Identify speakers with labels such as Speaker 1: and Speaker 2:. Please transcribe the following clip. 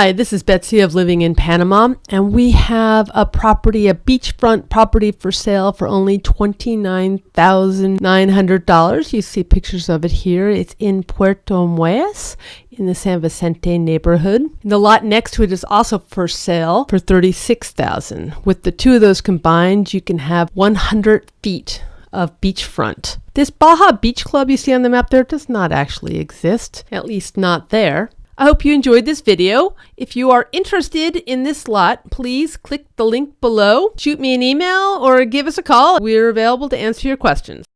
Speaker 1: Hi, this is Betsy of Living in Panama, and we have a property, a beachfront property for sale for only $29,900. You see pictures of it here. It's in Puerto Armuelles in the San Vicente neighborhood. The lot next to it is also for sale for 36,000. With the two of those combined, you can have 100 feet of beachfront. This Baja Beach Club you see on the map there does not actually exist, at least not there. I hope you enjoyed this video. If you are interested in this lot, please click the link below, shoot me an email, or give us a call. We're available to answer your questions.